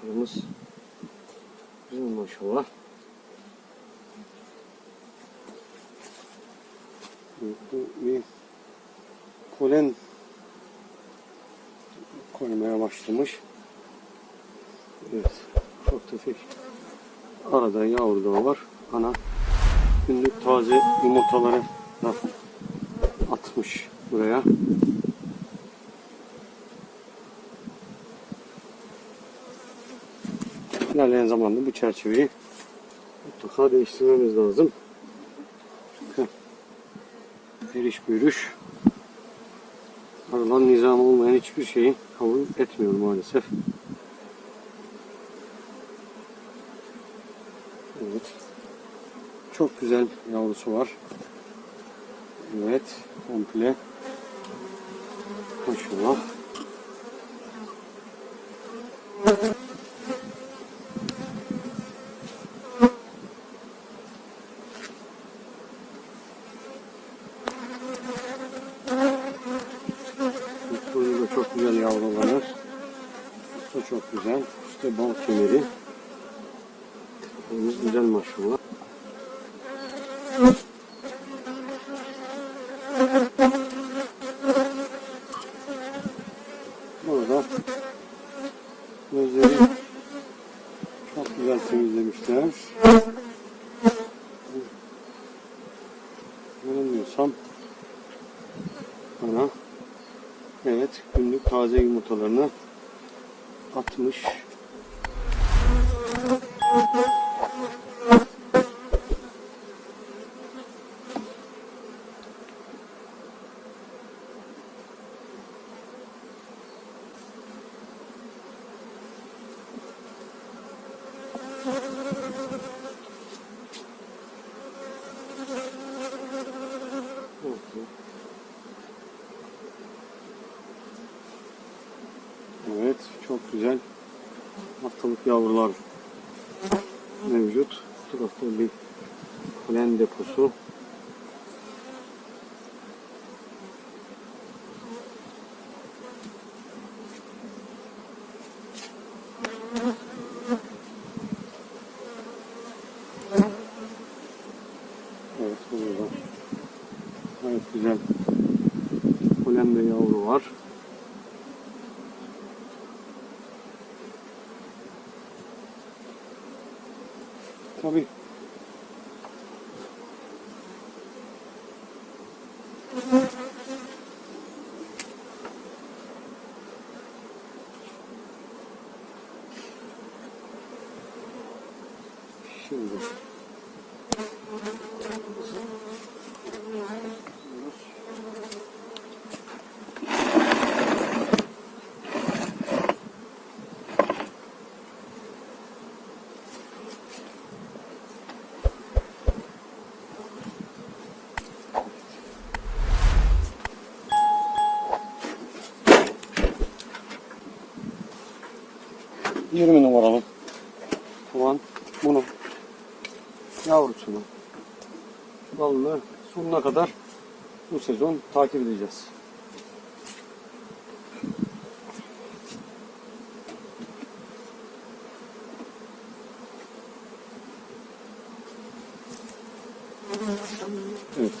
Kırmız. Güzel maşallah. Bu bir polen koymaya başlamış. Evet. Çok tefek. Arada yavru da var. Ana günlük taze yumurtaları da atmış buraya. İlerleyen zamanda bu çerçeveyi mutlaka değiştirmemiz lazım. Çünkü eriş bürüş aralan nizam olmayan hiçbir şeyi kabul etmiyor maalesef. Evet. Çok güzel yavrusu var. Evet. Komple. Maşallah. Çok güzel yavruları. Bu çok güzel. İşte bal kemeri. Tepemiz güzel maşallah. Burada gözleri çok güzel temizlemişler. Yanılmıyorsam ana evet günlük taze yumurtalarını atmış. Evet, çok güzel haftalık yavrular mevcut. Bu tarafta bir polen deposu. Evet, burada gayet güzel polen ve yavru var. 作弊。Thank you. 20 numaralı soğan bunu yavrusunu dalını sonuna kadar bu sezon takip edeceğiz. Evet.